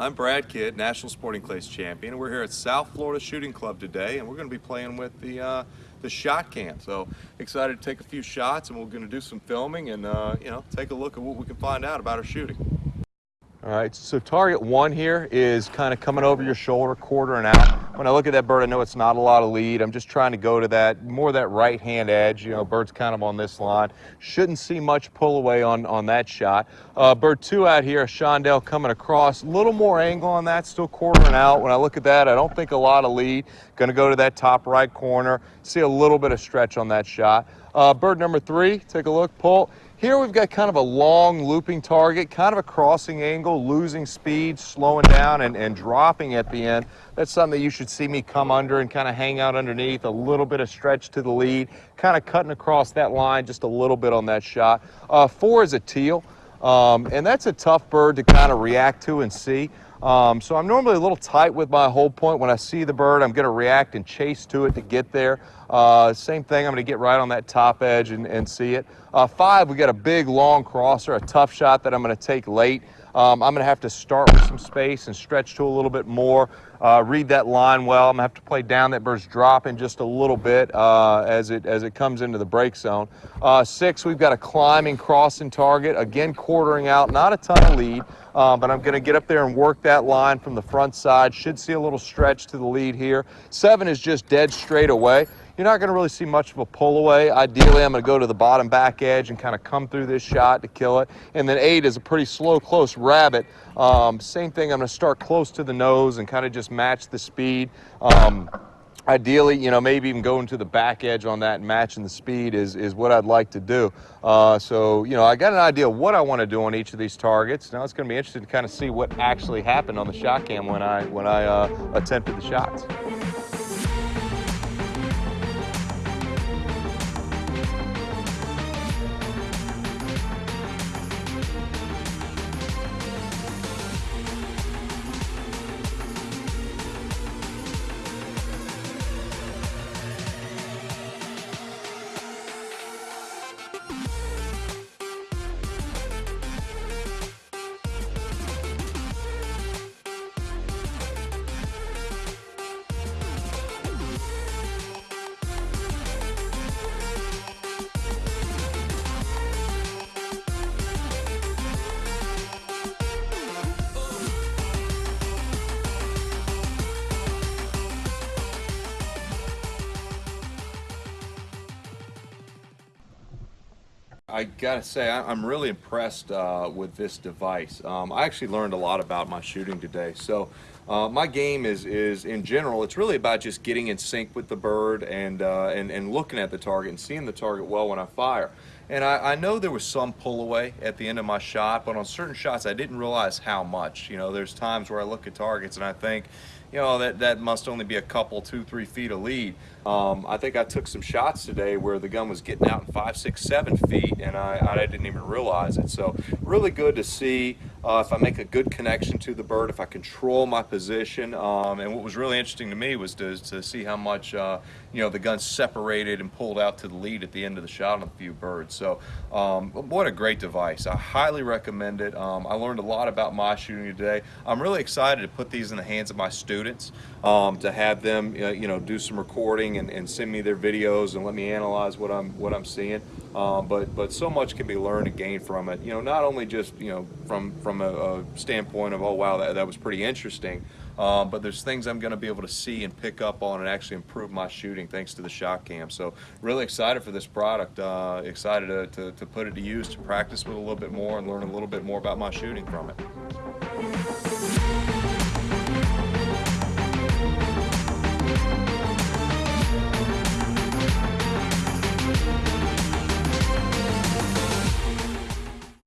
I'm Brad Kidd, National Sporting Clays Champion. We're here at South Florida Shooting Club today, and we're going to be playing with the uh, the ShotKam. So excited to take a few shots, and we're going to do some filming and uh, you know take a look at what we can find out about our shooting. All right, so target one here is kind of coming over your shoulder, quarter and out. When I look at that bird, I know it's not a lot of lead. I'm just trying to go to that, more that right-hand edge. You know, bird's kind of on this line. Shouldn't see much pull away on, on that shot. Uh, bird two out here, chandelle coming across. A little more angle on that, still quartering out. When I look at that, I don't think a lot of lead. Gonna go to that top right corner. See a little bit of stretch on that shot. Uh, bird number three, take a look, pull. Here we've got kind of a long looping target, kind of a crossing angle, losing speed, slowing down and, and dropping at the end. That's something that you should see me come under and kind of hang out underneath, a little bit of stretch to the lead, kind of cutting across that line just a little bit on that shot. Uh, four is a teal, um, and that's a tough bird to kind of react to and see. Um, so I'm normally a little tight with my hold point. When I see the bird, I'm going to react and chase to it to get there. Uh, same thing, I'm going to get right on that top edge and, and see it. Uh, five, we got a big long crosser, a tough shot that I'm going to take late. Um, I'm going to have to start with some space and stretch to a little bit more, uh, read that line well. I'm going to have to play down that bird's dropping just a little bit uh, as, it, as it comes into the break zone. Uh, six, we've got a climbing crossing target, again quartering out, not a ton of lead. Um, but I'm going to get up there and work that line from the front side. Should see a little stretch to the lead here. Seven is just dead straight away. You're not going to really see much of a pull away. Ideally, I'm going to go to the bottom back edge and kind of come through this shot to kill it. And then eight is a pretty slow, close rabbit. Um, same thing, I'm going to start close to the nose and kind of just match the speed. Um, ideally, you know, maybe even going to the back edge on that and matching the speed is, is what I'd like to do. Uh, so, you know, I got an idea of what I want to do on each of these targets. Now it's going to be interesting to kind of see what actually happened on the ShotKam when I, when I uh, attempted the shots. I gotta say, I'm really impressed uh, with this device. Um, I actually learned a lot about my shooting today. So uh, my game is, is, in general, it's really about just getting in sync with the bird and, uh, and, and looking at the target and seeing the target well when I fire. And I, I, know there was some pull away at the end of my shot, but on certain shots I didn't realize how much. You know, there's times where I look at targets and I think, you know, that, that must only be a couple, two, three feet of lead. Um, I think I took some shots today where the gun was getting out in five, six, seven feet, and I, I didn't even realize it. So really good to see uh, if I make a good connection to the bird, if I control my position. Um, and what was really interesting to me was to, to see how much, uh, you know, the gun separated and pulled out to the lead at the end of the shot on a few birds. So um, what a great device. I highly recommend it. Um, I learned a lot about my shooting today. I'm really excited to put these in the hands of my students, um, to have them, uh, you know, do some recording and, and send me their videos and let me analyze what I'm what I'm seeing. Um, but but so much can be learned and gained from it. You know, not only just you know from from a, a standpoint of oh wow that that was pretty interesting, um, but there's things I'm going to be able to see and pick up on and actually improve my shooting thanks to the ShotKam. So really excited for this product. Uh, excited to, to, to put it to use to practice with a little bit more and learn a little bit more about my shooting from it.